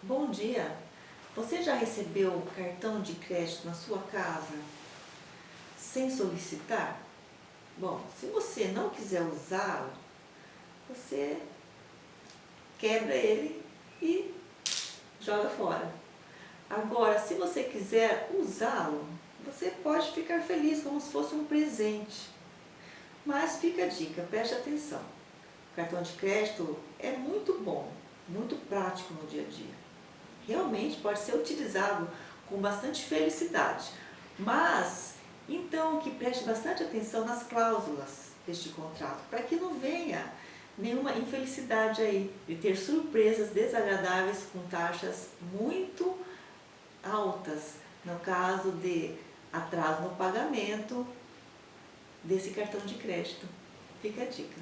Bom dia! Você já recebeu cartão de crédito na sua casa sem solicitar? Bom, se você não quiser usá-lo, você quebra ele e joga fora. Agora, se você quiser usá-lo, você pode ficar feliz como se fosse um presente. Mas fica a dica, preste atenção. O cartão de crédito é muito bom, muito prático no dia a dia realmente pode ser utilizado com bastante felicidade. Mas, então, que preste bastante atenção nas cláusulas deste contrato, para que não venha nenhuma infelicidade aí de ter surpresas desagradáveis com taxas muito altas, no caso de atraso no pagamento desse cartão de crédito. Fica a dica.